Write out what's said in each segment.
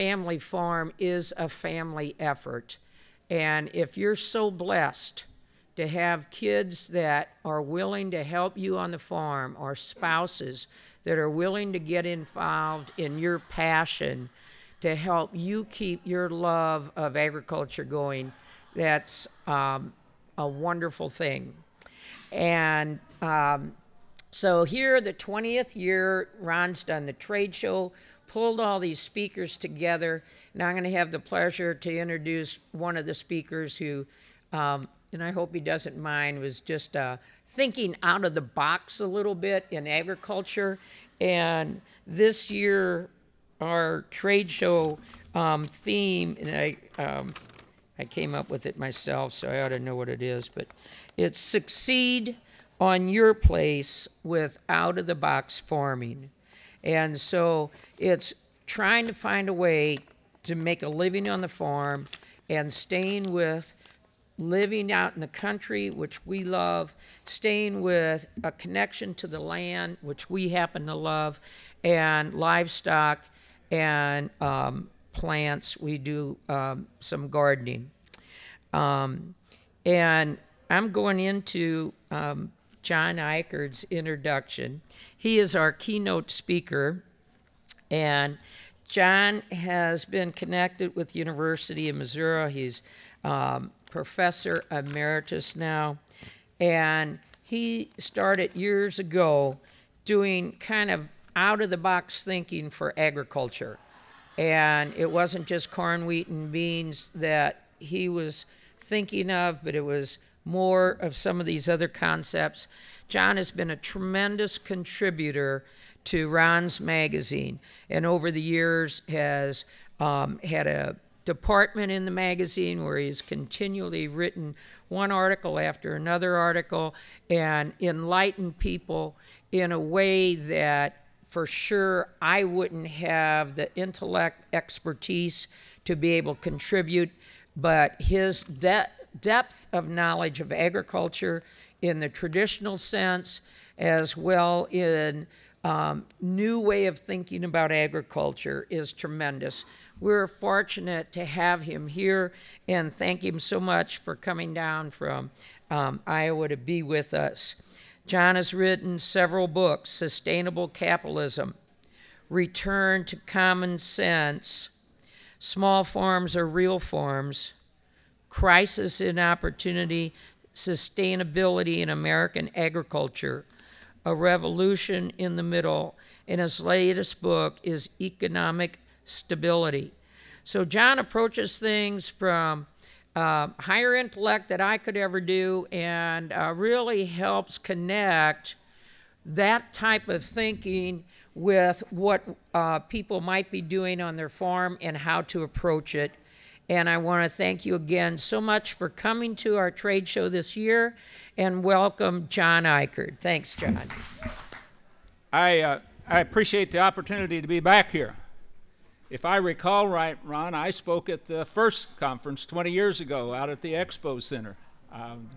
family farm is a family effort. And if you're so blessed to have kids that are willing to help you on the farm or spouses that are willing to get involved in your passion to help you keep your love of agriculture going, that's um, a wonderful thing. And um, so here, the 20th year, Ron's done the trade show, pulled all these speakers together. Now I'm going to have the pleasure to introduce one of the speakers who, um, and I hope he doesn't mind, was just uh, thinking out of the box a little bit in agriculture. And this year, our trade show um, theme, and I, um, I came up with it myself, so I ought to know what it is, but it's succeed on your place with out of the box farming. And so it's trying to find a way to make a living on the farm and staying with living out in the country, which we love, staying with a connection to the land, which we happen to love, and livestock and um, plants. We do um, some gardening. Um, and I'm going into um, John Ikerd's introduction. He is our keynote speaker, and John has been connected with University of Missouri. He's um, professor emeritus now, and he started years ago doing kind of out of the box thinking for agriculture. And it wasn't just corn, wheat, and beans that he was thinking of, but it was more of some of these other concepts. John has been a tremendous contributor to Ron's magazine, and over the years has um, had a department in the magazine where he's continually written one article after another article and enlightened people in a way that for sure I wouldn't have the intellect expertise to be able to contribute, but his de- depth of knowledge of agriculture in the traditional sense, as well in um, new way of thinking about agriculture is tremendous. We're fortunate to have him here and thank him so much for coming down from um, Iowa to be with us. John has written several books Sustainable Capitalism, Return to Common Sense, Small Farms are Real Farms, Crisis in Opportunity, Sustainability in American Agriculture, A Revolution in the Middle, and his latest book is Economic Stability. So John approaches things from uh, higher intellect that I could ever do and uh, really helps connect that type of thinking with what uh, people might be doing on their farm and how to approach it. And I want to thank you again so much for coming to our trade show this year and welcome John Ikerd. Thanks, John. I, uh, I appreciate the opportunity to be back here. If I recall right, Ron, I spoke at the first conference 20 years ago out at the Expo Center. Um,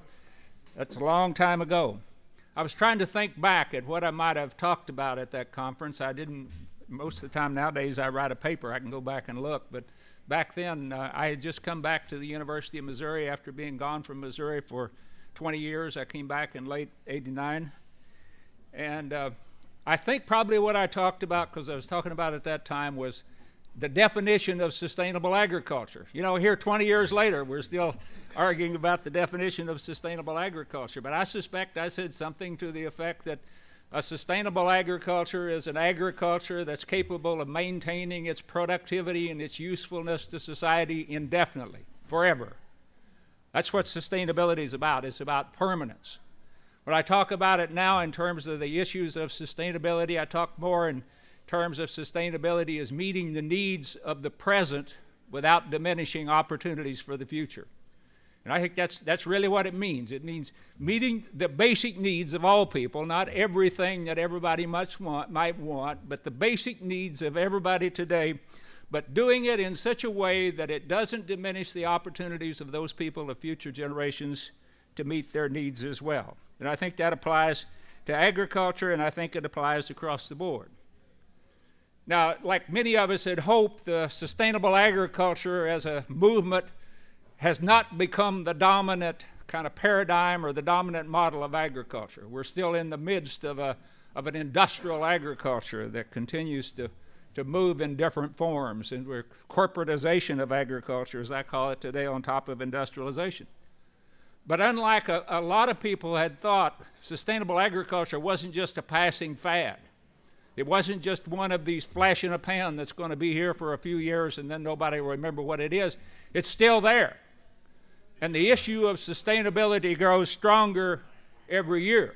that's a long time ago. I was trying to think back at what I might have talked about at that conference. I didn't, most of the time nowadays, I write a paper, I can go back and look. But back then, uh, I had just come back to the University of Missouri after being gone from Missouri for 20 years. I came back in late 89. And uh, I think probably what I talked about, because I was talking about at that time, was the definition of sustainable agriculture. You know, here 20 years later, we're still arguing about the definition of sustainable agriculture. But I suspect I said something to the effect that a sustainable agriculture is an agriculture that's capable of maintaining its productivity and its usefulness to society indefinitely, forever. That's what sustainability is about. It's about permanence. When I talk about it now in terms of the issues of sustainability, I talk more in terms of sustainability as meeting the needs of the present without diminishing opportunities for the future. And I think that's, that's really what it means. It means meeting the basic needs of all people, not everything that everybody much want, might want, but the basic needs of everybody today, but doing it in such a way that it doesn't diminish the opportunities of those people of future generations to meet their needs as well. And I think that applies to agriculture, and I think it applies across the board. Now, like many of us had hoped, the sustainable agriculture as a movement has not become the dominant kind of paradigm or the dominant model of agriculture. We're still in the midst of, a, of an industrial agriculture that continues to, to move in different forms, and we're corporatization of agriculture, as I call it today, on top of industrialization. But unlike a, a lot of people had thought, sustainable agriculture wasn't just a passing fad. It wasn't just one of these flash in a pan that's going to be here for a few years and then nobody will remember what it is. It's still there. And the issue of sustainability grows stronger every year.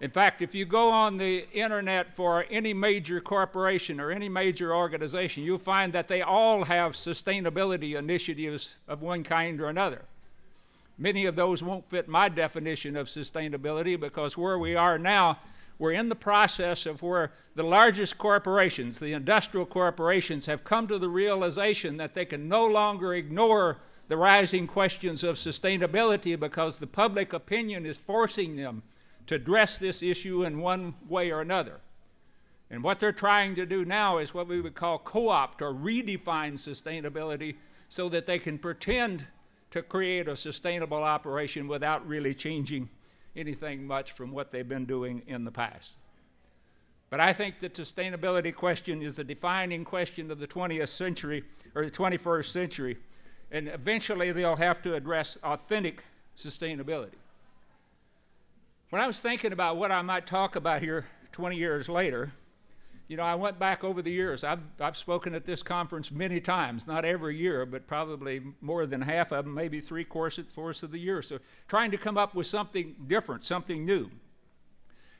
In fact, if you go on the internet for any major corporation or any major organization, you'll find that they all have sustainability initiatives of one kind or another. Many of those won't fit my definition of sustainability because where we are now, we're in the process of where the largest corporations, the industrial corporations, have come to the realization that they can no longer ignore the rising questions of sustainability because the public opinion is forcing them to address this issue in one way or another. And what they're trying to do now is what we would call co opt or redefine sustainability so that they can pretend to create a sustainable operation without really changing anything much from what they've been doing in the past. But I think the sustainability question is the defining question of the 20th century or the 21st century, and eventually they'll have to address authentic sustainability. When I was thinking about what I might talk about here 20 years later, you know, I went back over the years. I've, I've spoken at this conference many times, not every year, but probably more than half of them, maybe three fourths of the year. So trying to come up with something different, something new.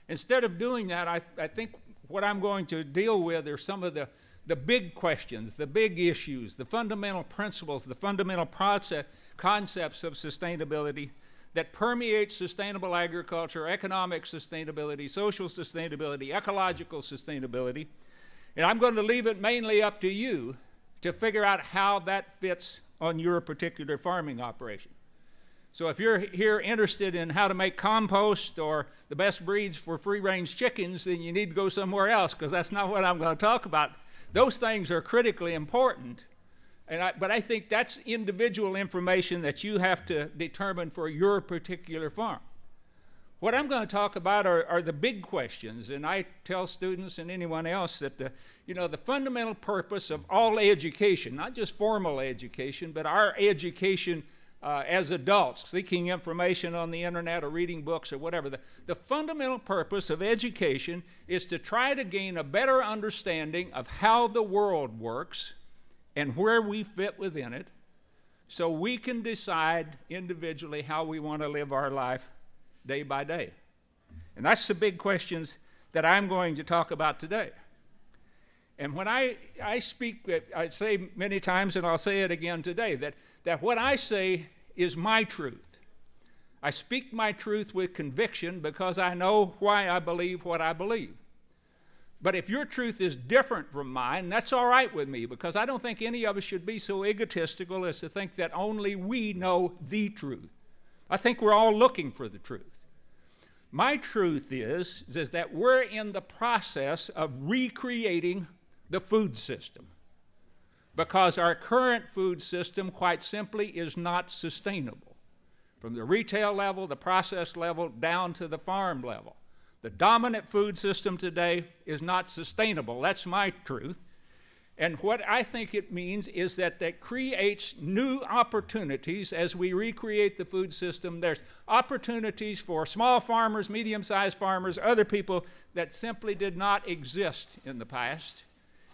Instead of doing that, I, I think what I'm going to deal with are some of the, the big questions, the big issues, the fundamental principles, the fundamental process, concepts of sustainability that permeates sustainable agriculture, economic sustainability, social sustainability, ecological sustainability. And I'm going to leave it mainly up to you to figure out how that fits on your particular farming operation. So if you're here interested in how to make compost or the best breeds for free-range chickens, then you need to go somewhere else because that's not what I'm going to talk about. Those things are critically important, and I, but I think that's individual information that you have to determine for your particular farm. What I'm going to talk about are, are, the big questions, and I tell students and anyone else that the, you know, the fundamental purpose of all education, not just formal education, but our education uh, as adults, seeking information on the internet or reading books or whatever, the, the fundamental purpose of education is to try to gain a better understanding of how the world works and where we fit within it so we can decide individually how we want to live our life day by day. And that's the big questions that I'm going to talk about today. And when I, I speak, I say many times, and I'll say it again today, that, that what I say is my truth. I speak my truth with conviction because I know why I believe what I believe. But if your truth is different from mine, that's all right with me because I don't think any of us should be so egotistical as to think that only we know the truth. I think we're all looking for the truth. My truth is, is that we're in the process of recreating the food system because our current food system, quite simply, is not sustainable from the retail level, the process level, down to the farm level. The dominant food system today is not sustainable. That's my truth. And what I think it means is that that creates new opportunities as we recreate the food system. There's opportunities for small farmers, medium sized farmers, other people that simply did not exist in the past.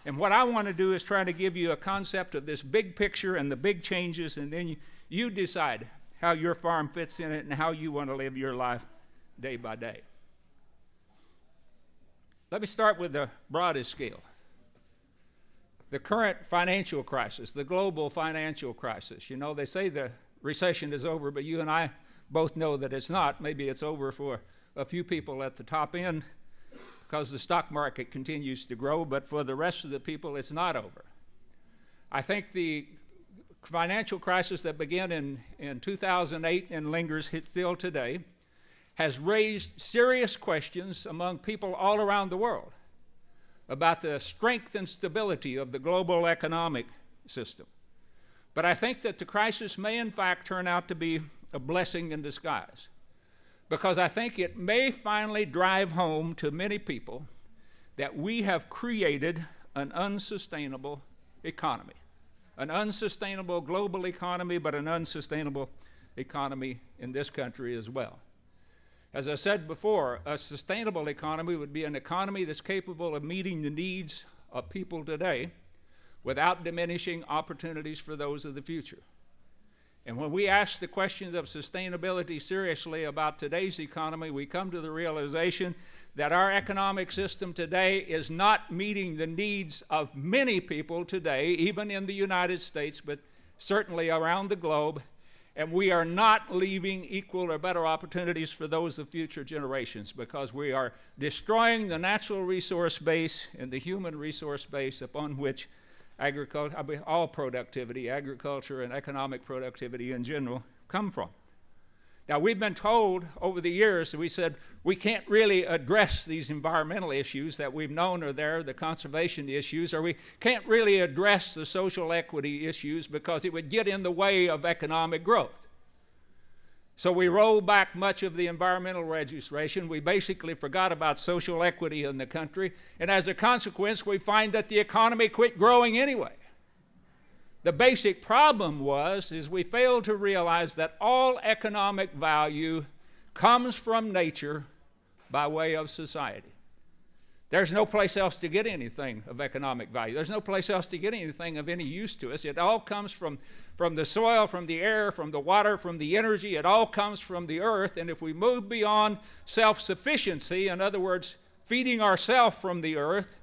And what I want to do is try to give you a concept of this big picture and the big changes, and then you, you decide how your farm fits in it and how you want to live your life day by day. Let me start with the broadest scale. The current financial crisis, the global financial crisis. You know, they say the recession is over, but you and I both know that it's not. Maybe it's over for a few people at the top end because the stock market continues to grow, but for the rest of the people, it's not over. I think the financial crisis that began in, in 2008 and lingers still today has raised serious questions among people all around the world about the strength and stability of the global economic system. But I think that the crisis may, in fact, turn out to be a blessing in disguise. Because I think it may finally drive home to many people that we have created an unsustainable economy. An unsustainable global economy, but an unsustainable economy in this country as well. As I said before, a sustainable economy would be an economy that's capable of meeting the needs of people today without diminishing opportunities for those of the future. And when we ask the questions of sustainability seriously about today's economy, we come to the realization that our economic system today is not meeting the needs of many people today, even in the United States, but certainly around the globe. And we are not leaving equal or better opportunities for those of future generations because we are destroying the natural resource base and the human resource base upon which agriculture, I mean, all productivity, agriculture and economic productivity in general, come from. Now, we've been told over the years, that we said we can't really address these environmental issues that we've known are there, the conservation issues, or we can't really address the social equity issues because it would get in the way of economic growth. So we rolled back much of the environmental legislation. We basically forgot about social equity in the country. And as a consequence, we find that the economy quit growing anyway. The basic problem was is we failed to realize that all economic value comes from nature by way of society. There's no place else to get anything of economic value. There's no place else to get anything of any use to us. It all comes from, from the soil, from the air, from the water, from the energy. It all comes from the earth. And if we move beyond self sufficiency, in other words, feeding ourselves from the earth,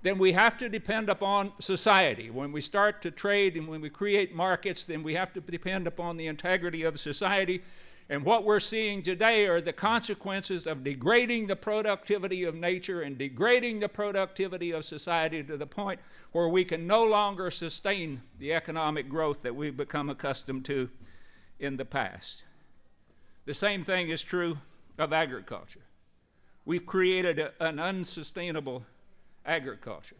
then we have to depend upon society. When we start to trade and when we create markets, then we have to depend upon the integrity of society. And what we're seeing today are the consequences of degrading the productivity of nature and degrading the productivity of society to the point where we can no longer sustain the economic growth that we've become accustomed to in the past. The same thing is true of agriculture. We've created a, an unsustainable agriculture.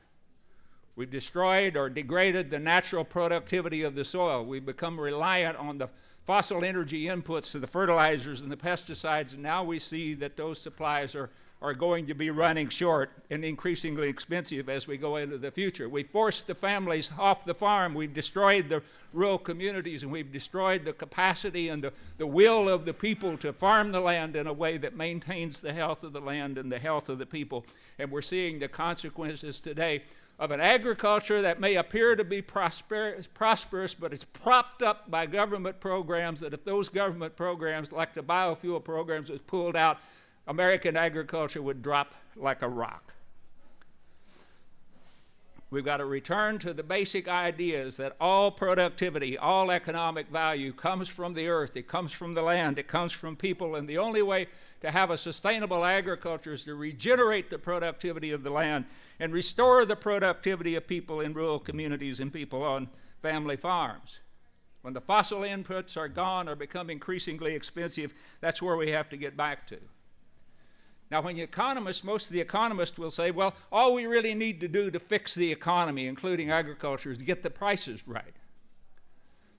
We've destroyed or degraded the natural productivity of the soil. We've become reliant on the fossil energy inputs to the fertilizers and the pesticides, and now we see that those supplies are, are going to be running short and increasingly expensive as we go into the future. We forced the families off the farm, we've destroyed the rural communities, and we've destroyed the capacity and the, the will of the people to farm the land in a way that maintains the health of the land and the health of the people. And we're seeing the consequences today of an agriculture that may appear to be prosper prosperous, but it's propped up by government programs that if those government programs, like the biofuel programs, was pulled out, American agriculture would drop like a rock. We've got to return to the basic ideas that all productivity, all economic value comes from the earth, it comes from the land, it comes from people, and the only way to have a sustainable agriculture is to regenerate the productivity of the land and restore the productivity of people in rural communities and people on family farms. When the fossil inputs are gone or become increasingly expensive, that's where we have to get back to. Now, when the economists, most of the economists will say, well, all we really need to do to fix the economy, including agriculture, is to get the prices right.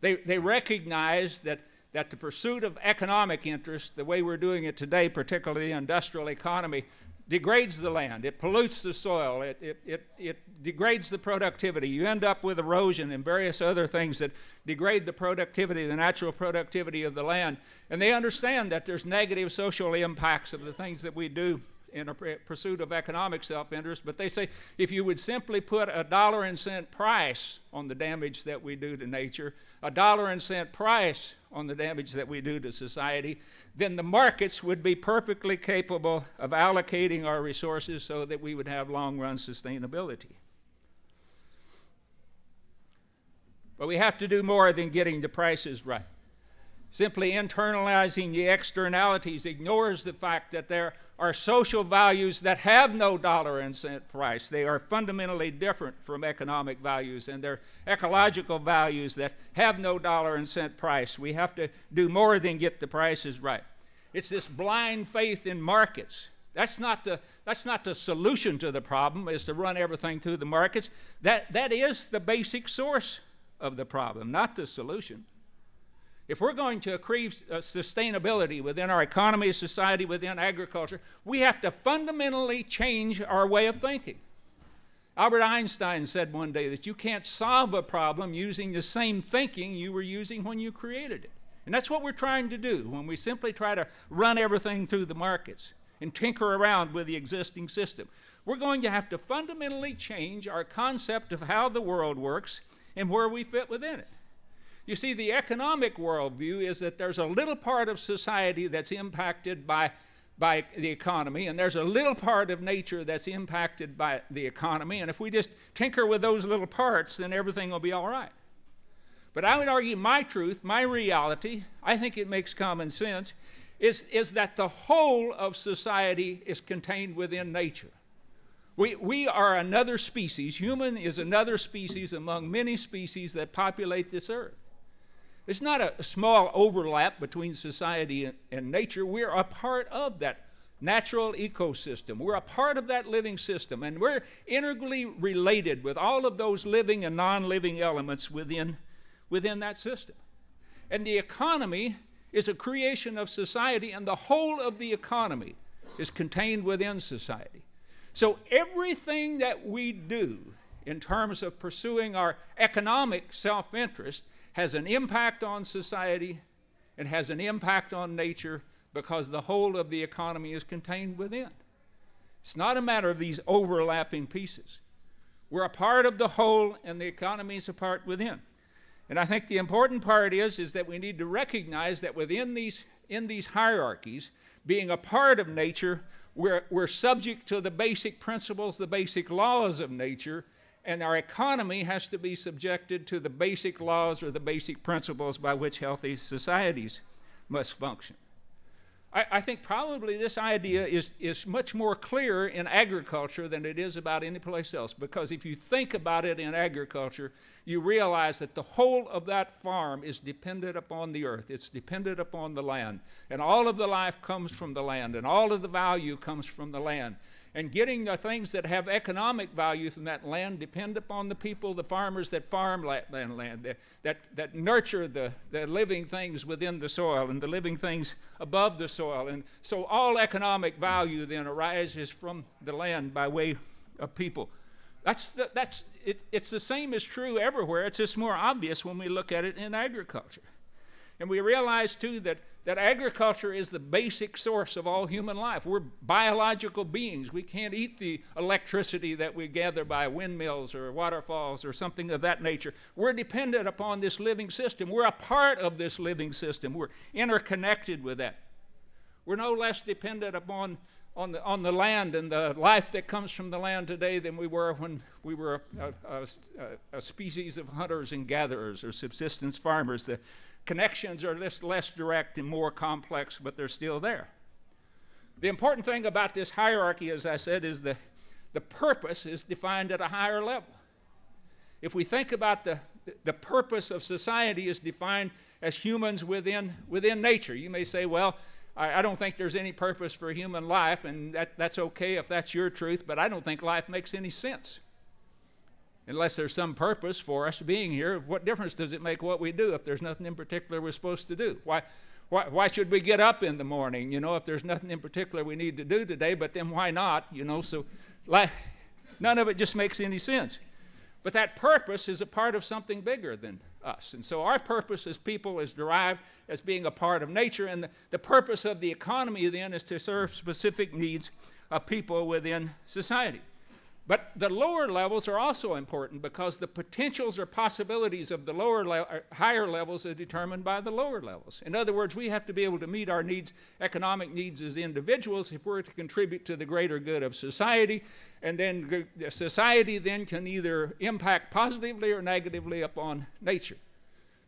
They, they recognize that, that the pursuit of economic interest, the way we're doing it today, particularly the industrial economy, degrades the land, it pollutes the soil, it, it, it, it, degrades the productivity. You end up with erosion and various other things that degrade the productivity, the natural productivity of the land. And they understand that there's negative social impacts of the things that we do in a pursuit of economic self interest, but they say if you would simply put a dollar and cent price on the damage that we do to nature, a dollar and cent price on the damage that we do to society, then the markets would be perfectly capable of allocating our resources so that we would have long run sustainability. But we have to do more than getting the prices right. Simply internalizing the externalities ignores the fact that there are social values that have no dollar and cent price. They are fundamentally different from economic values, and they're ecological values that have no dollar and cent price. We have to do more than get the prices right. It's this blind faith in markets That's not the, that's not the solution to the problem, is to run everything through the markets. That, that is the basic source of the problem, not the solution. If we're going to achieve uh, sustainability within our economy, society, within agriculture, we have to fundamentally change our way of thinking. Albert Einstein said one day that you can't solve a problem using the same thinking you were using when you created it. And that's what we're trying to do when we simply try to run everything through the markets and tinker around with the existing system. We're going to have to fundamentally change our concept of how the world works and where we fit within it. You see, the economic worldview is that there's a little part of society that's impacted by, by the economy, and there's a little part of nature that's impacted by the economy, and if we just tinker with those little parts, then everything will be all right. But I would argue my truth, my reality, I think it makes common sense, is, is that the whole of society is contained within nature. We, we are another species. Human is another species among many species that populate this earth. It's not a, small overlap between society and, and nature. We're a part of that natural ecosystem. We're a part of that living system, and we're integrally related with all of those living and non living elements within, within that system. And the economy is a creation of society, and the whole of the economy is contained within society. So everything that we do in terms of pursuing our economic self interest has an impact on society and has an impact on nature because the whole of the economy is contained within. It's not a matter of these overlapping pieces. We're a part of the whole, and the economy is a part within. And I think the important part is, is that we need to recognize that within these, in these hierarchies, being a part of nature, we're, we're subject to the basic principles, the basic laws of nature, and our economy has to be subjected to the basic laws or the basic principles by which healthy societies must function. I, I, think probably this idea is, is much more clear in agriculture than it is about any place else. Because if you think about it in agriculture, you realize that the whole of that farm is dependent upon the earth, it's dependent upon the land. And all of the life comes from the land, and all of the value comes from the land and getting the things that have economic value from that land depend upon the people, the farmers that farm that land, that, that, that nurture the, the living things within the soil and the living things above the soil. And so all economic value then arises from the land by way of people. That's, the, that's it, it's the same as true everywhere. It's just more obvious when we look at it in agriculture. And we realize too that that agriculture is the basic source of all human life. We're biological beings. We can't eat the electricity that we gather by windmills or waterfalls or something of that nature. We're dependent upon this living system. We're a part of this living system. We're interconnected with that. We're no less dependent upon on the, on the land and the life that comes from the land today than we were when we were a, a, a, a species of hunters and gatherers or subsistence farmers. The, Connections are less, less direct and more complex, but they're still there. The important thing about this hierarchy, as I said, is the, the purpose is defined at a higher level. If we think about the, the purpose of society is defined as humans within, within nature, you may say, well, I, I don't think there's any purpose for human life, and that, that's okay if that's your truth, but I don't think life makes any sense unless there's some purpose for us being here, what difference does it make what we do if there's nothing in particular we're supposed to do? Why, why, why should we get up in the morning, you know, if there's nothing in particular we need to do today, but then why not, you know? So like, none of it just makes any sense. But that purpose is a part of something bigger than us. And so our purpose as people is derived as being a part of nature, and the, the purpose of the economy then is to serve specific needs of people within society. But the lower levels are also important because the potentials or possibilities of the lower le- higher levels are determined by the lower levels. In other words, we have to be able to meet our needs, economic needs as individuals, if we're to contribute to the greater good of society. And then society then can either impact positively or negatively upon nature.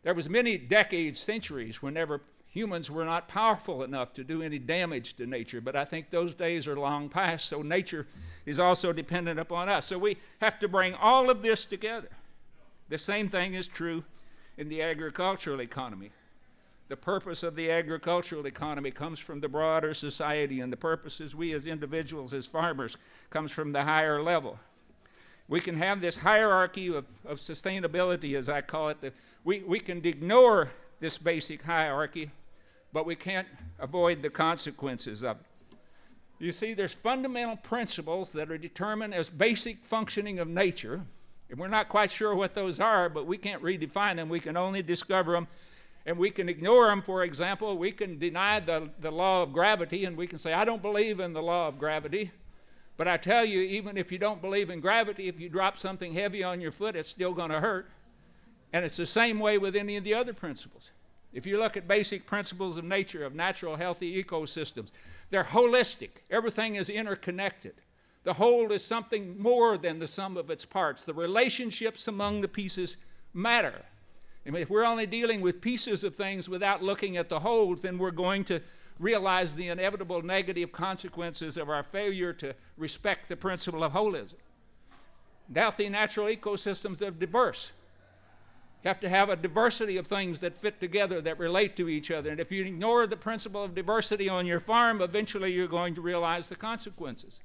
There was many decades, centuries, whenever humans were not powerful enough to do any damage to nature. But I think those days are long past, so nature is also dependent upon us. So we have to bring all of this together. The same thing is true in the agricultural economy. The purpose of the agricultural economy comes from the broader society, and the purposes we as individuals, as farmers, comes from the higher level. We can have this hierarchy of, of sustainability, as I call it. The, we, we can ignore this basic hierarchy, but we can't avoid the consequences of it. You see, there's fundamental principles that are determined as basic functioning of nature, and we're not quite sure what those are, but we can't redefine them. We can only discover them, and we can ignore them. For example, we can deny the, the law of gravity, and we can say, I don't believe in the law of gravity. But I tell you, even if you don't believe in gravity, if you drop something heavy on your foot, it's still going to hurt. And it's the same way with any of the other principles. If you look at basic principles of nature, of natural healthy ecosystems, they're holistic. Everything is interconnected. The whole is something more than the sum of its parts. The relationships among the pieces matter. And if we're only dealing with pieces of things without looking at the whole, then we're going to realize the inevitable negative consequences of our failure to respect the principle of holism. Healthy natural ecosystems are diverse. You have to have a diversity of things that fit together, that relate to each other. And if you ignore the principle of diversity on your farm, eventually you're going to realize the consequences.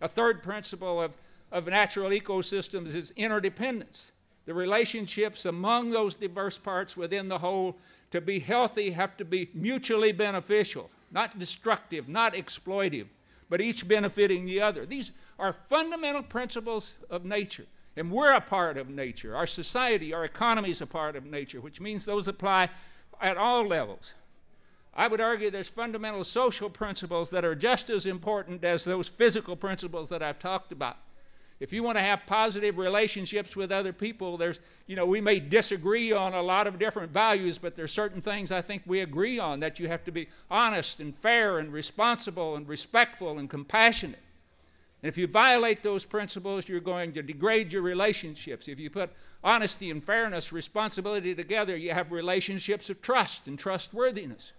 A third principle of, of natural ecosystems is interdependence. The relationships among those diverse parts within the whole to be healthy have to be mutually beneficial, not destructive, not exploitive, but each benefiting the other. These are fundamental principles of nature. And we're a part of nature. Our society, our economy is a part of nature, which means those apply at all levels. I would argue there's fundamental social principles that are just as important as those physical principles that I've talked about. If you want to have positive relationships with other people, there's, you know, we may disagree on a lot of different values, but there's certain things I think we agree on that you have to be honest and fair and responsible and respectful and compassionate. And if you violate those principles, you're going to degrade your relationships. If you put honesty and fairness, responsibility together, you have relationships of trust and trustworthiness.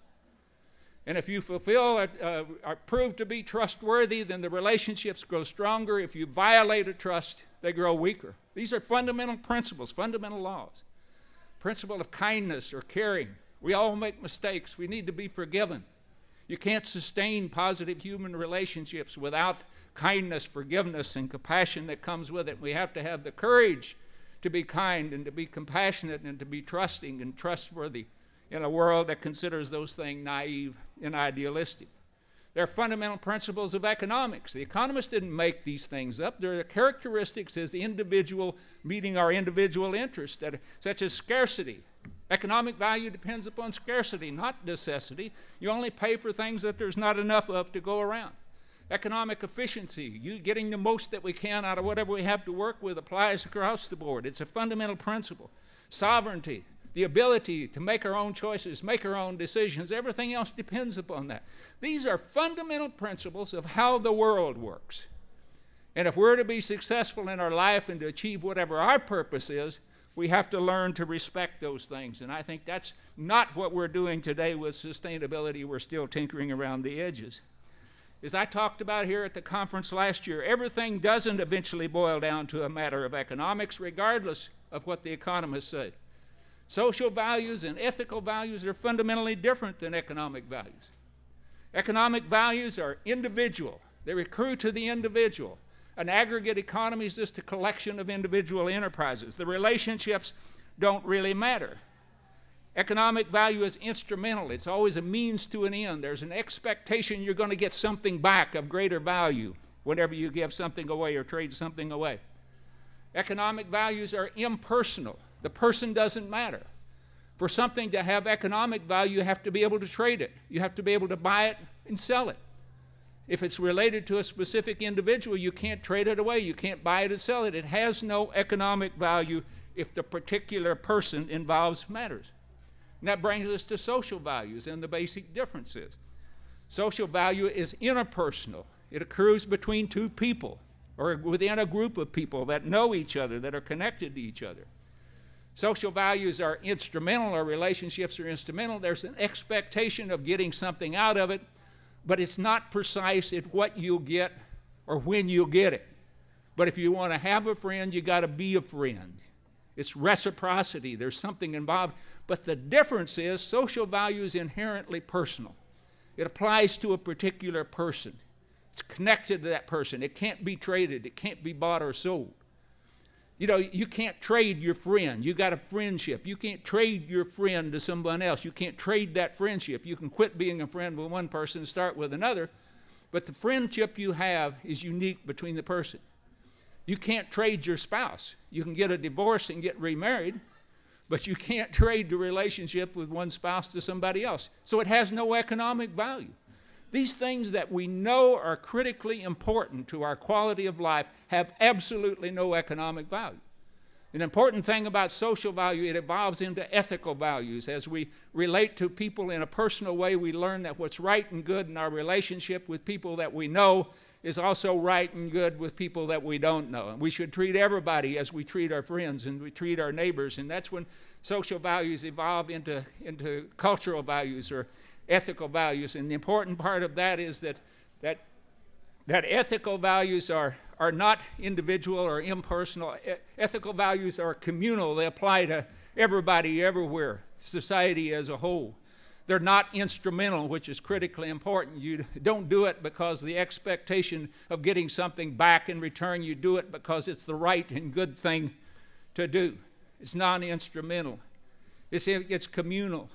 And if you fulfill, uh, are proved to be trustworthy, then the relationships grow stronger. If you violate a trust, they grow weaker. These are fundamental principles, fundamental laws. Principle of kindness or caring. We all make mistakes. We need to be forgiven. You can't sustain positive human relationships without kindness, forgiveness, and compassion that comes with it. We have to have the courage to be kind and to be compassionate and to be trusting and trustworthy in a world that considers those things naive and idealistic. They're fundamental principles of economics. The economists didn't make these things up. They're the characteristics as individual meeting our individual interests, such as scarcity. Economic value depends upon scarcity, not necessity. You only pay for things that there's not enough of to go around. Economic efficiency, you getting the most that we can out of whatever we have to work with, applies across the board. It's a fundamental principle. Sovereignty, the ability to make our own choices, make our own decisions. Everything else depends upon that. These are fundamental principles of how the world works. And if we're to be successful in our life and to achieve whatever our purpose is, we have to learn to respect those things. And I think that's not what we're doing today with sustainability. We're still tinkering around the edges. As I talked about here at the conference last year, everything doesn't eventually boil down to a matter of economics, regardless of what the economists say. Social values and ethical values are fundamentally different than economic values. Economic values are individual, they recur to the individual. An aggregate economy is just a collection of individual enterprises. The relationships don't really matter. Economic value is instrumental. It's always a means to an end. There's an expectation you're going to get something back of greater value whenever you give something away or trade something away. Economic values are impersonal. The person doesn't matter. For something to have economic value, you have to be able to trade it. You have to be able to buy it and sell it. If it's related to a specific individual, you can't trade it away. You can't buy it or sell it. It has no economic value if the particular person involved matters. And that brings us to social values and the basic differences. Social value is interpersonal, it occurs between two people or within a group of people that know each other, that are connected to each other. Social values are instrumental, our relationships are instrumental. There's an expectation of getting something out of it, but it's not precise at what you'll get or when you'll get it. But if you want to have a friend, you got to be a friend. It's reciprocity. There's something involved. But the difference is social value is inherently personal. It applies to a particular person. It's connected to that person. It can't be traded. It can't be bought or sold. You know, you can't trade your friend. You got a friendship. You can't trade your friend to someone else. You can't trade that friendship. You can quit being a friend with one person and start with another, but the friendship you have is unique between the person. You can't trade your spouse. You can get a divorce and get remarried, but you can't trade the relationship with one spouse to somebody else. So it has no economic value. These things that we know are critically important to our quality of life have absolutely no economic value. An important thing about social value, it evolves into ethical values. As we relate to people in a personal way, we learn that what's right and good in our relationship with people that we know is also right and good with people that we don't know. And we should treat everybody as we treat our friends and we treat our neighbors. And that's when social values evolve into, into cultural values or ethical values. And the important part of that is that, that, that ethical values are, are not individual or impersonal. E- ethical values are communal, they apply to everybody, everywhere, society as a whole. They're not instrumental, which is critically important. You don't do it because the expectation of getting something back in return. You do it because it's the right and good thing to do. It's non instrumental, it's, it's communal.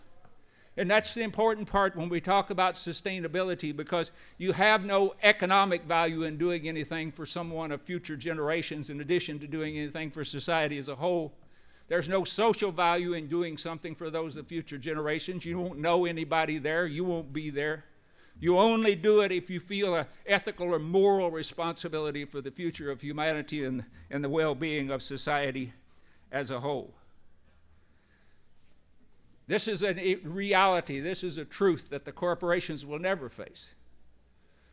And that's the important part when we talk about sustainability because you have no economic value in doing anything for someone of future generations in addition to doing anything for society as a whole. There's no social value in doing something for those of future generations. You won't know anybody there, you won't be there. You only do it if you feel an ethical or moral responsibility for the future of humanity and, and the well being of society as a whole. This is a reality, this is a truth that the corporations will never face.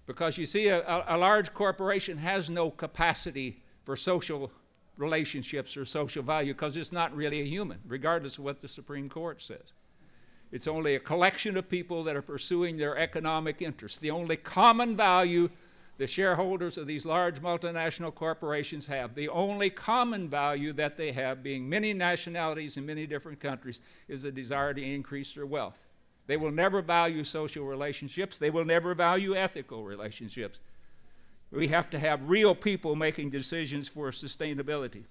Because you see, a, a large corporation has no capacity for social relationships or social value because it's not really a human, regardless of what the Supreme Court says. It's only a collection of people that are pursuing their economic interests. The only common value the shareholders of these large multinational corporations have. The only common value that they have, being many nationalities in many different countries, is the desire to increase their wealth. They will never value social relationships, they will never value ethical relationships. We have to have real people making decisions for sustainability.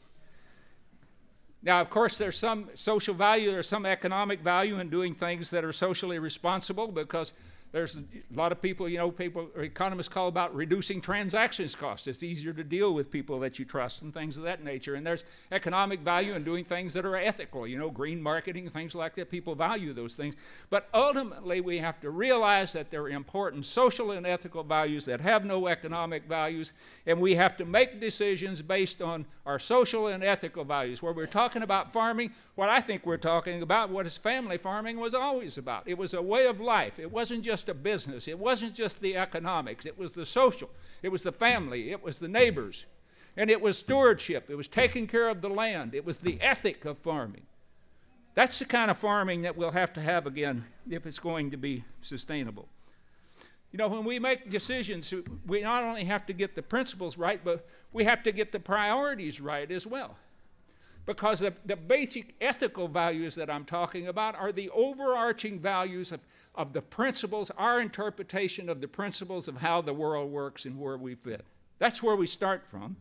Now, of course, there's some social value, there's some economic value in doing things that are socially responsible because there's a lot of people, you know, people, economists call about reducing transactions costs. It's easier to deal with people that you trust and things of that nature. And there's economic value in doing things that are ethical, you know, green marketing, things like that. People value those things. But ultimately, we have to realize that there are important social and ethical values that have no economic values. And we have to make decisions based on our social and ethical values. Where we're talking about farming, what I think we're talking about, what is family farming was always about. It was a way of life. It wasn't just a business. It wasn't just the economics. It was the social. It was the family. It was the neighbors. And it was stewardship. It was taking care of the land. It was the ethic of farming. That's the kind of farming that we'll have to have again if it's going to be sustainable. You know, when we make decisions, we not only have to get the principles right, but we have to get the priorities right as well. Because the, the basic ethical values that I'm talking about are the overarching values of, of the principles, our interpretation of the principles of how the world works and where we fit. That's where we start from.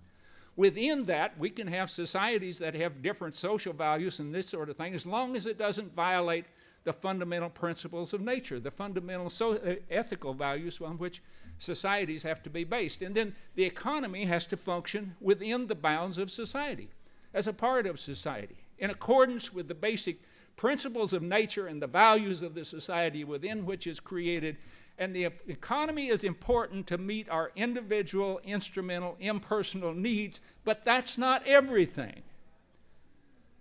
Within that, we can have societies that have different social values and this sort of thing, as long as it doesn't violate the fundamental principles of nature, the fundamental so, uh, ethical values on which societies have to be based. And then the economy has to function within the bounds of society as a part of society in accordance with the basic principles of nature and the values of the society within which is created. And the economy is important to meet our individual, instrumental, impersonal needs, but that's not everything.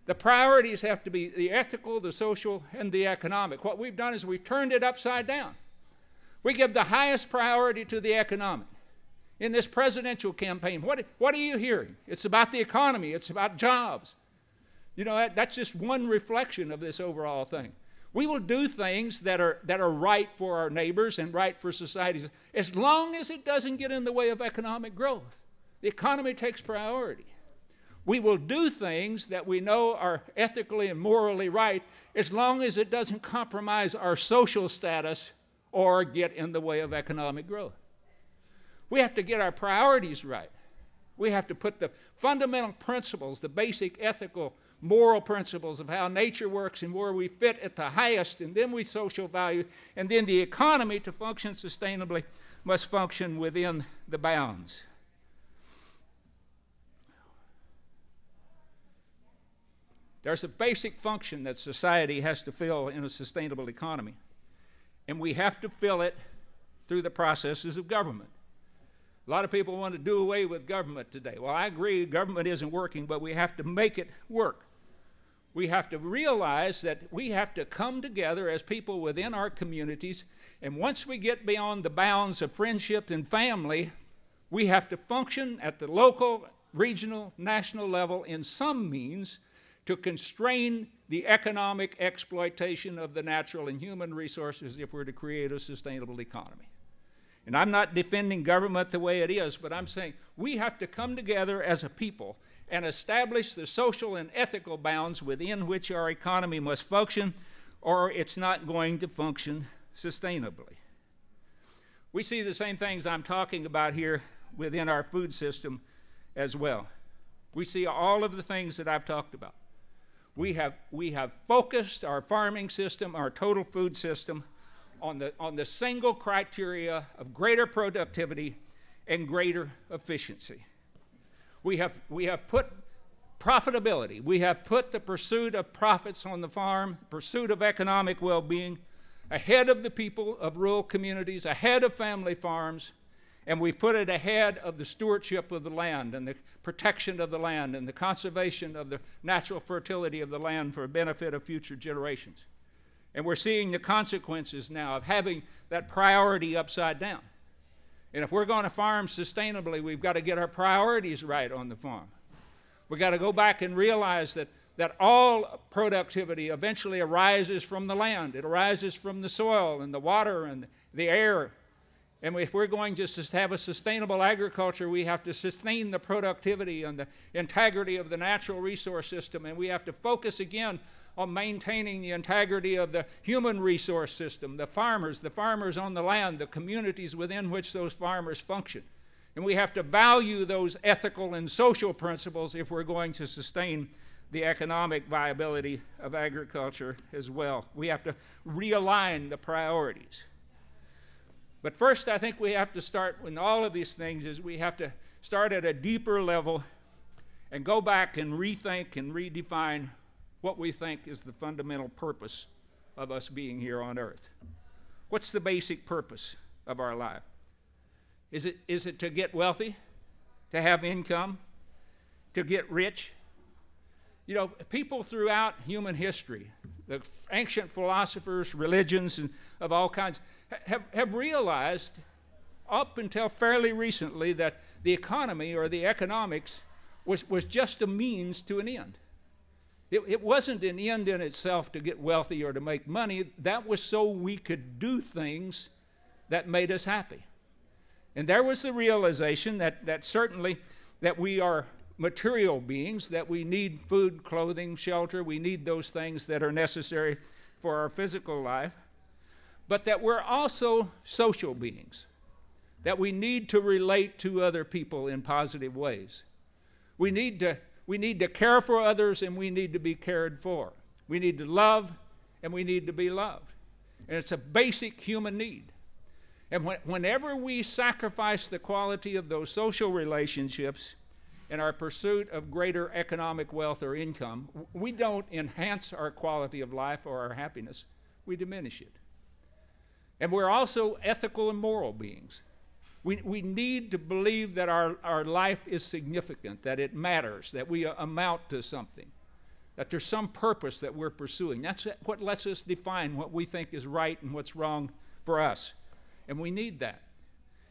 The priorities have to be the ethical, the social, and the economic. What we've done is we've turned it upside down. We give the highest priority to the economic in this presidential campaign. What, what are you hearing? It's about the economy, it's about jobs. You know, that, that's just one reflection of this overall thing. We will do things that are, that are right for our neighbors and right for societies as long as it doesn't get in the way of economic growth. The economy takes priority. We will do things that we know are ethically and morally right as long as it doesn't compromise our social status or get in the way of economic growth. We have to get our priorities right. We have to put the fundamental principles, the basic ethical, moral principles of how nature works and where we fit at the highest, and then we social value, and then the economy to function sustainably must function within the bounds. There's a basic function that society has to fill in a sustainable economy, and we have to fill it through the processes of government. A lot of people want to do away with government today. Well, I agree, government isn't working, but we have to make it work. We have to realize that we have to come together as people within our communities, and once we get beyond the bounds of friendship and family, we have to function at the local, regional, national level in some means to constrain the economic exploitation of the natural and human resources if we're to create a sustainable economy. And I'm not defending government the way it is, but I'm saying we have to come together as a people and establish the social and ethical bounds within which our economy must function, or it's not going to function sustainably. We see the same things I'm talking about here within our food system as well. We see all of the things that I've talked about. We have, we have focused our farming system, our total food system, on the, on the single criteria of greater productivity and greater efficiency. We have, we have put profitability, we have put the pursuit of profits on the farm, pursuit of economic well being, ahead of the people of rural communities, ahead of family farms, and we put it ahead of the stewardship of the land and the protection of the land and the conservation of the natural fertility of the land for the benefit of future generations. And we're seeing the consequences now of having that priority upside down. And if we're going to farm sustainably, we've got to get our priorities right on the farm. We've got to go back and realize that, that all productivity eventually arises from the land. It arises from the soil and the water and the air. And if we're going to have a sustainable agriculture, we have to sustain the productivity and the integrity of the natural resource system. And we have to focus again on maintaining the integrity of the human resource system, the farmers, the farmers on the land, the communities within which those farmers function. And we have to value those ethical and social principles if we're going to sustain the economic viability of agriculture as well. We have to realign the priorities. But first, I think we have to start with all of these things is we have to start at a deeper level and go back and rethink and redefine what we think is the fundamental purpose of us being here on earth. What's the basic purpose of our life? Is it, is it to get wealthy, to have income, to get rich? You know, people throughout human history, the ancient philosophers, religions, and of all kinds, have, have realized up until fairly recently that the economy or the economics was, was just a means to an end. It, it wasn't an end in itself to get wealthy or to make money. That was so we could do things that made us happy. And there was the realization that, that certainly that we are material beings, that we need food, clothing, shelter, we need those things that are necessary for our physical life, but that we're also social beings, that we need to relate to other people in positive ways. We need to we need to care for others and we need to be cared for. We need to love and we need to be loved. And it's a basic human need. And when, whenever we sacrifice the quality of those social relationships in our pursuit of greater economic wealth or income, we don't enhance our quality of life or our happiness, we diminish it. And we're also ethical and moral beings. We, we need to believe that our, our life is significant, that it matters, that we uh, amount to something, that there's some purpose that we're pursuing. That's what lets us define what we think is right and what's wrong for us. And we need that.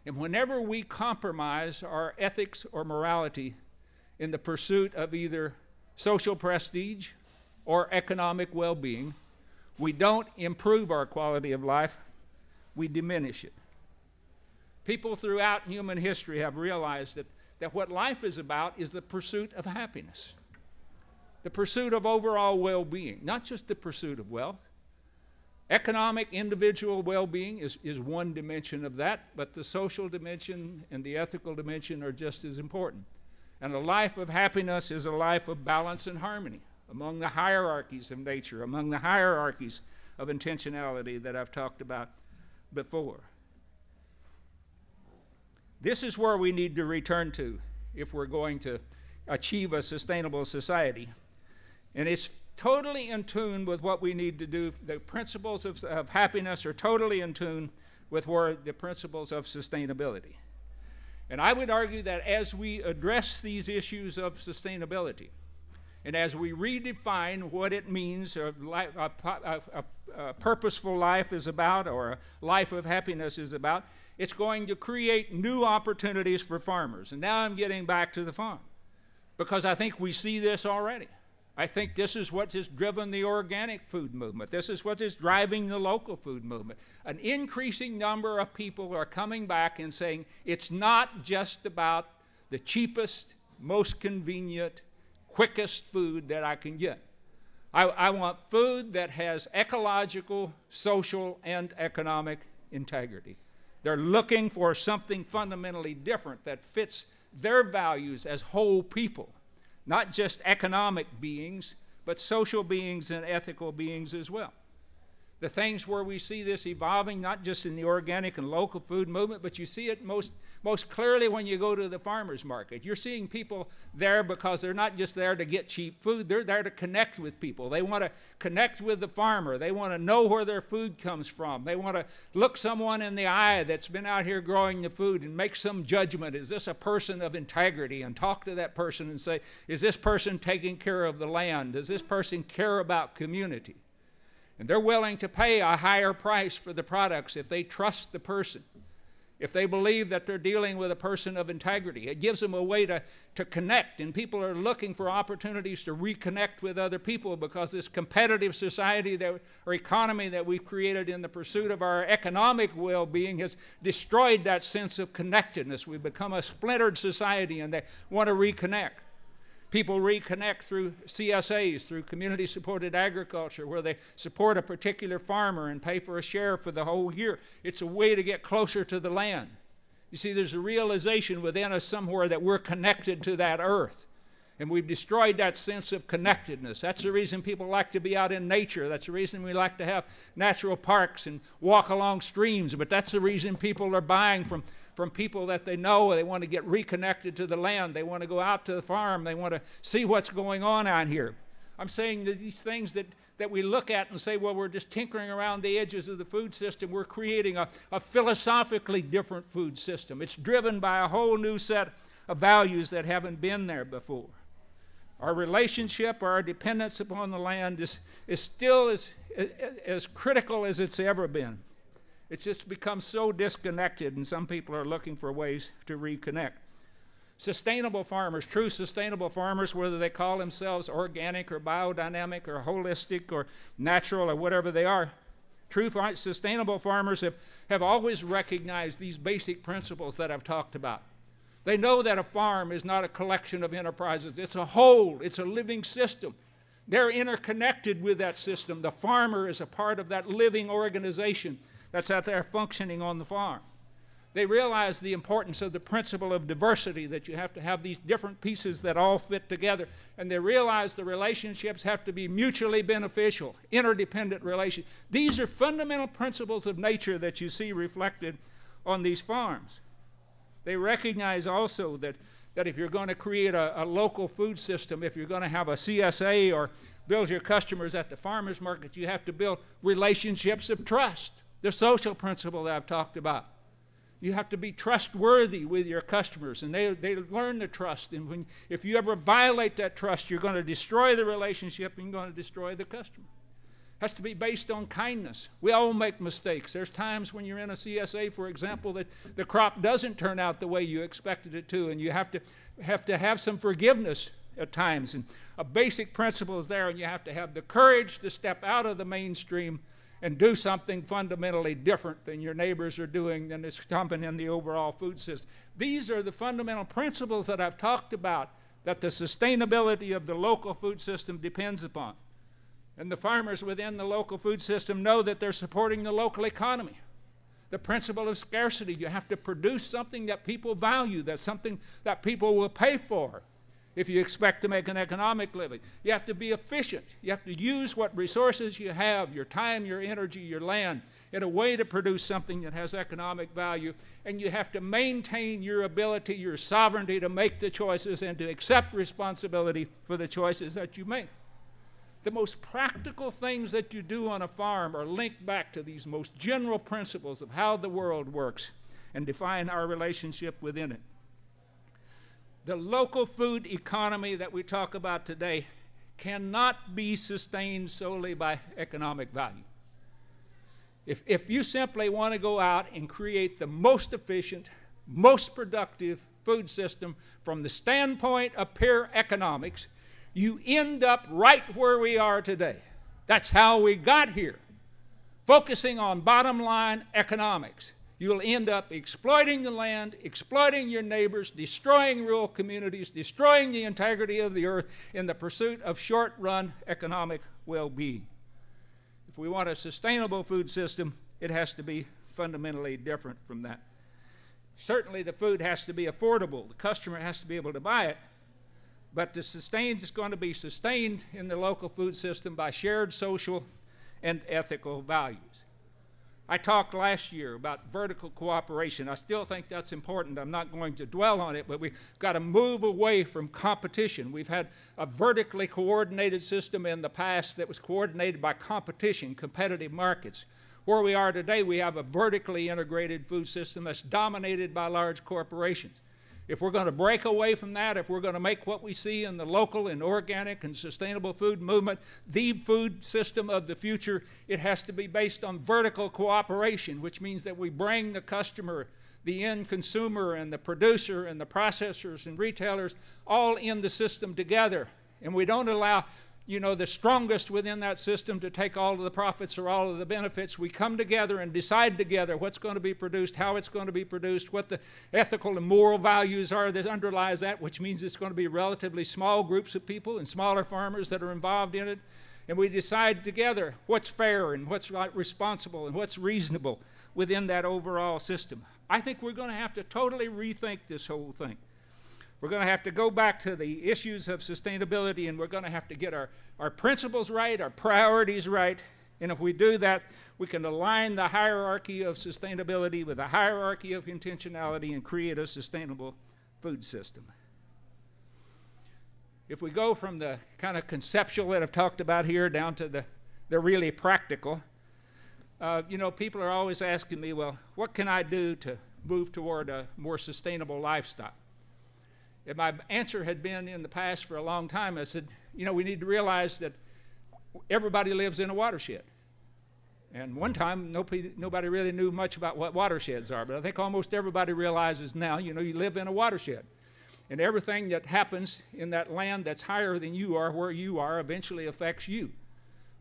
And whenever we compromise our ethics or morality in the pursuit of either social prestige or economic well being, we don't improve our quality of life, we diminish it. People throughout human history have realized that, that what life is about is the pursuit of happiness, the pursuit of overall well being, not just the pursuit of wealth. Economic, individual well being is, is one dimension of that, but the social dimension and the ethical dimension are just as important. And a life of happiness is a life of balance and harmony among the hierarchies of nature, among the hierarchies of intentionality that I've talked about before. This is where we need to return to if we're going to achieve a sustainable society. And it's totally in tune with what we need to do. The principles of, of happiness are totally in tune with where the principles of sustainability. And I would argue that as we address these issues of sustainability, and as we redefine what it means a, a, a, a, purposeful life is about or a life of happiness is about, it's going to create new opportunities for farmers. And now I'm getting back to the farm because I think we see this already. I think this is what has driven the organic food movement. This is what is driving the local food movement. An increasing number of people are coming back and saying it's not just about the cheapest, most convenient, quickest food that I can get. I, I want food that has ecological, social, and economic integrity. They're looking for something fundamentally different that fits their values as whole people, not just economic beings, but social beings and ethical beings as well the things where we see this evolving, not just in the organic and local food movement, but you see it most, most clearly when you go to the farmer's market. You're seeing people there because they're not just there to get cheap food, they're there to connect with people. They want to connect with the farmer, they want to know where their food comes from, they want to look someone in the eye that's been out here growing the food and make some judgment. Is this a person of integrity? And talk to that person and say, Is this person taking care of the land? Does this person care about community? And they're willing to pay a higher price for the products if they trust the person, if they believe that they're dealing with a person of integrity. It gives them a way to, to connect, and people are looking for opportunities to reconnect with other people because this competitive society that, or economy that we've created in the pursuit of our economic well being has destroyed that sense of connectedness. We've become a splintered society, and they want to reconnect. People reconnect through CSAs, through community supported agriculture, where they support a particular farmer and pay for a share for the whole year. It's a way to get closer to the land. You see, there's a realization within us somewhere that we're connected to that earth. And we've destroyed that sense of connectedness. That's the reason people like to be out in nature. That's the reason we like to have natural parks and walk along streams. But that's the reason people are buying from from people that they know. They want to get reconnected to the land. They want to go out to the farm. They want to see what's going on out here. I'm saying that these things that, that we look at and say, well, we're just tinkering around the edges of the food system. We're creating a, a philosophically different food system. It's driven by a whole new set of values that haven't been there before. Our relationship, our dependence upon the land is, is still as, as critical as it's ever been. It's just become so disconnected, and some people are looking for ways to reconnect. Sustainable farmers, true sustainable farmers, whether they call themselves organic or biodynamic or holistic or natural or whatever they are, true sustainable farmers have, have always recognized these basic principles that I've talked about. They know that a farm is not a collection of enterprises, it's a whole, it's a living system. They're interconnected with that system. The farmer is a part of that living organization that's out there functioning on the farm. They realize the importance of the principle of diversity, that you have to have these different pieces that all fit together. And they realize the relationships have to be mutually beneficial, interdependent relations. These are fundamental principles of nature that you see reflected on these farms. They recognize also that, that if you're going to create a, a local food system, if you're going to have a CSA or build your customers at the farmer's market, you have to build relationships of trust the social principle that I've talked about. You have to be trustworthy with your customers, and they, they learn the trust. And when, if you ever violate that trust, you're going to destroy the relationship and you're going to destroy the customer. It has to be based on kindness. We all make mistakes. There's times when you're in a CSA, for example, that the crop doesn't turn out the way you expected it to, and you have to have, to have some forgiveness at times. And a basic principle is there, and you have to have the courage to step out of the mainstream and do something fundamentally different than your neighbors are doing than is common in the overall food system. These are the fundamental principles that I've talked about that the sustainability of the local food system depends upon. And the farmers within the local food system know that they're supporting the local economy. The principle of scarcity you have to produce something that people value, that's something that people will pay for if you expect to make an economic living. You have to be efficient. You have to use what resources you have your time, your energy, your land in a way to produce something that has economic value. And you have to maintain your ability, your sovereignty to make the choices and to accept responsibility for the choices that you make. The most practical things that you do on a farm are linked back to these most general principles of how the world works and define our relationship within it. The local food economy that we talk about today cannot be sustained solely by economic value. If, if you simply want to go out and create the most efficient, most productive food system from the standpoint of pure economics, you end up right where we are today. That's how we got here, focusing on bottom line economics you'll end up exploiting the land, exploiting your neighbors, destroying rural communities, destroying the integrity of the earth in the pursuit of short run economic well being. If we want a sustainable food system, it has to be fundamentally different from that. Certainly, the food has to be affordable, the customer has to be able to buy it. But the sustain is going to be sustained in the local food system by shared social and ethical values. I talked last year about vertical cooperation. I still think that's important. I'm not going to dwell on it, but we've got to move away from competition. We've had a vertically coordinated system in the past that was coordinated by competition, competitive markets. Where we are today, we have a vertically integrated food system that's dominated by large corporations. If we're going to break away from that, if we're going to make what we see in the local and organic and sustainable food movement the food system of the future, it has to be based on vertical cooperation, which means that we bring the customer, the end consumer, and the producer, and the processors and retailers all in the system together. And we don't allow you know, the strongest within that system to take all of the profits or all of the benefits. We come together and decide together what's going to be produced, how it's going to be produced, what the ethical and moral values are that underlies that, which means it's going to be relatively small groups of people and smaller farmers that are involved in it. And we decide together what's fair and what's responsible and what's reasonable within that overall system. I think we're going to have to totally rethink this whole thing. We're going to have to go back to the issues of sustainability and we're going to have to get our, our principles right, our priorities right. And if we do that, we can align the hierarchy of sustainability with the hierarchy of intentionality and create a sustainable food system. If we go from the kind of conceptual that I've talked about here down to the, the really practical, uh, you know, people are always asking me, well, what can I do to move toward a more sustainable lifestyle? And my answer had been in the past for a long time, I said, you know, we need to realize that everybody lives in a watershed. And one time, nobody, nobody really knew much about what watersheds are, but I think almost everybody realizes now, you know, you live in a watershed. And everything that happens in that land that's higher than you are, where you are, eventually affects you.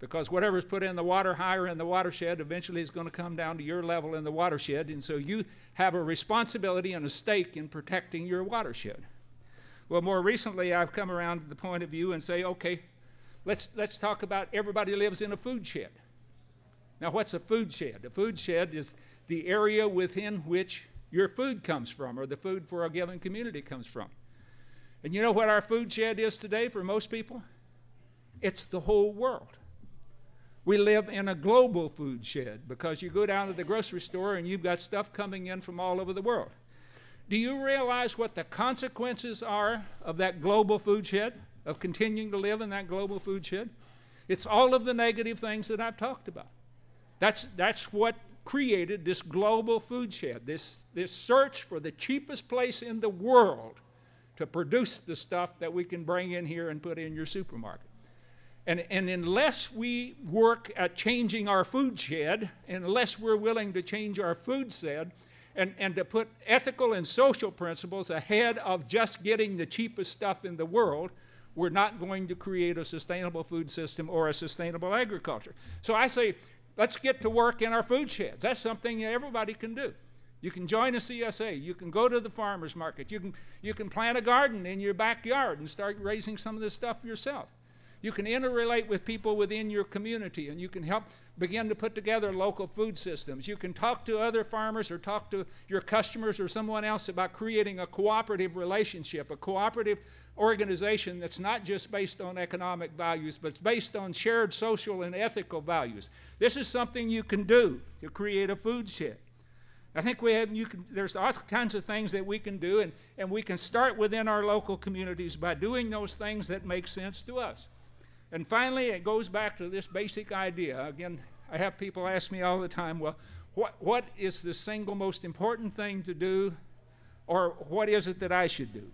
Because whatever's put in the water higher in the watershed eventually is going to come down to your level in the watershed. And so you have a responsibility and a stake in protecting your watershed. Well, more recently, I've come around to the point of view and say, okay, let's, let's talk about everybody lives in a food shed. Now, what's a food shed? A food shed is the area within which your food comes from, or the food for a given community comes from. And you know what our food shed is today for most people? It's the whole world. We live in a global food shed because you go down to the grocery store and you've got stuff coming in from all over the world. Do you realize what the consequences are of that global food shed, of continuing to live in that global food shed? It's all of the negative things that I've talked about. That's, that's what created this global food shed, this, this search for the cheapest place in the world to produce the stuff that we can bring in here and put in your supermarket. And, and unless we work at changing our food shed, unless we're willing to change our food shed, and, and to put ethical and social principles ahead of just getting the cheapest stuff in the world, we're not going to create a sustainable food system or a sustainable agriculture. So I say, let's get to work in our food sheds. That's something everybody can do. You can join a CSA. You can go to the farmer's market. You can, you can plant a garden in your backyard and start raising some of this stuff yourself. You can interrelate with people within your community and you can help begin to put together local food systems. You can talk to other farmers or talk to your customers or someone else about creating a cooperative relationship, a cooperative organization that's not just based on economic values, but it's based on shared social and ethical values. This is something you can do to create a food shed. I think we have, you can, there's all kinds of things that we can do, and, and we can start within our local communities by doing those things that make sense to us. And finally, it goes back to this basic idea. Again, I have people ask me all the time, well, what, what is the single most important thing to do, or what is it that I should do?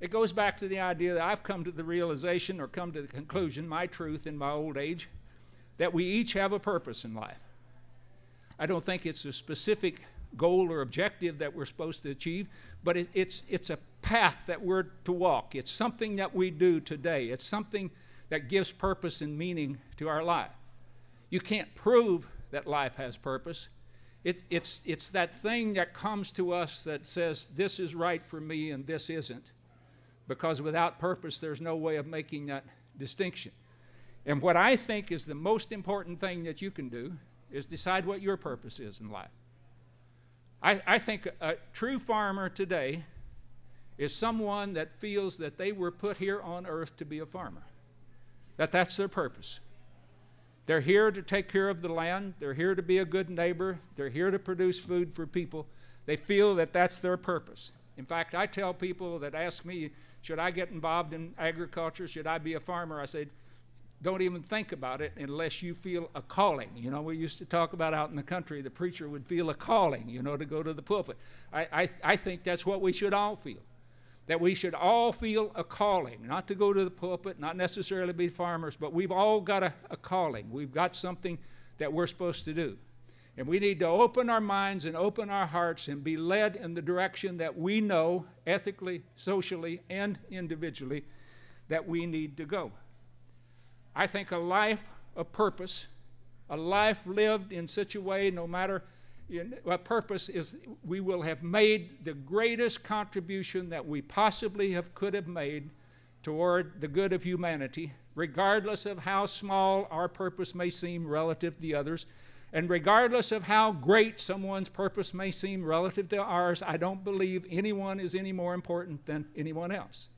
It goes back to the idea that I've come to the realization or come to the conclusion, my truth in my old age, that we each have a purpose in life. I don't think it's a specific goal or objective that we're supposed to achieve, but it, it's, it's a path that we're to walk. It's something that we do today. It's something that gives purpose and meaning to our life. You can't prove that life has purpose. It, it's, it's that thing that comes to us that says, this is right for me and this isn't. Because without purpose, there's no way of making that distinction. And what I think is the most important thing that you can do is decide what your purpose is in life. I, I think a, a true farmer today is someone that feels that they were put here on earth to be a farmer, that that's their purpose. They're here to take care of the land, they're here to be a good neighbor, they're here to produce food for people. They feel that that's their purpose. In fact, I tell people that ask me, should I get involved in agriculture? Should I be a farmer? I say, don't even think about it unless you feel a calling. You know, we used to talk about out in the country, the preacher would feel a calling, you know, to go to the pulpit. I, I, I think that's what we should all feel. That we should all feel a calling, not to go to the pulpit, not necessarily be farmers, but we've all got a, a calling. We've got something that we're supposed to do. And we need to open our minds and open our hearts and be led in the direction that we know, ethically, socially, and individually, that we need to go. I think a life of purpose, a life lived in such a way, no matter what purpose is, we will have made the greatest contribution that we possibly have could have made toward the good of humanity, regardless of how small our purpose may seem relative to the others. And regardless of how great someone's purpose may seem relative to ours, I don't believe anyone is any more important than anyone else.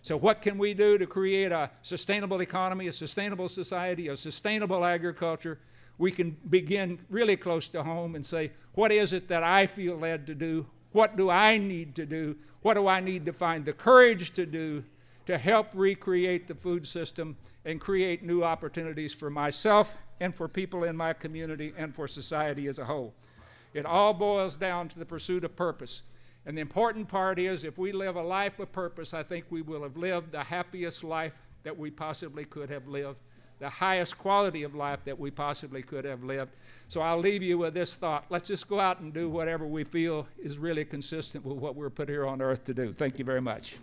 So, what can we do to create a sustainable economy, a sustainable society, a sustainable agriculture? We can begin really close to home and say, what is it that I feel led to do? What do I need to do? What do I need to find the courage to do to help recreate the food system and create new opportunities for myself and for people in my community and for society as a whole? It all boils down to the pursuit of purpose. And the important part is if we live a life of purpose, I think we will have lived the happiest life that we possibly could have lived, the highest quality of life that we possibly could have lived. So I'll leave you with this thought. Let's just go out and do whatever we feel is really consistent with what we're put here on earth to do. Thank you very much.